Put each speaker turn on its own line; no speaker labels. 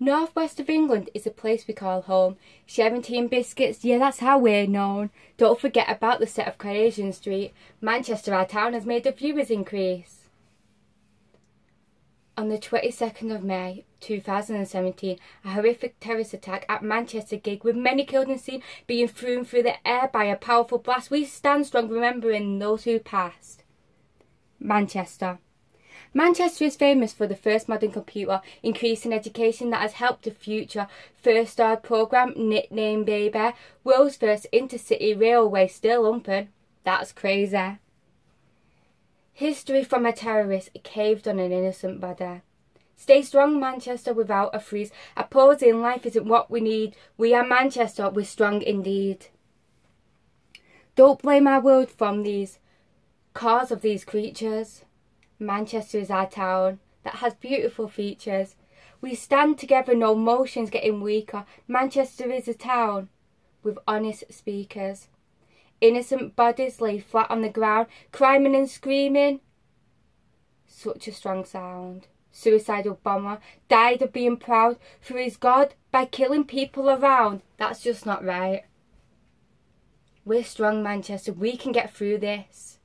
Northwest of England is a place we call home. And biscuits, yeah, that's how we're known. Don't forget about the set of Coronation Street. Manchester, our town, has made the viewers increase. On the 22nd of May 2017, a horrific terrorist attack at Manchester gig with many killed and seen being thrown through the air by a powerful blast. We stand strong remembering those who passed. Manchester. Manchester is famous for the first modern computer increasing education that has helped the future first stored programme nicknamed Baby, world's first intercity railway still open. That's crazy. History from a terrorist caved on an innocent body. Stay strong, Manchester, without a freeze. A pause in life isn't what we need. We are Manchester, we're strong indeed. Don't blame our world from these cause of these creatures. Manchester is our town that has beautiful features. We stand together, no motions getting weaker. Manchester is a town with honest speakers. Innocent bodies lay flat on the ground, crying and screaming. Such a strong sound. Suicidal bomber died of being proud for his God by killing people around. That's just not right. We're strong, Manchester. We can get through this.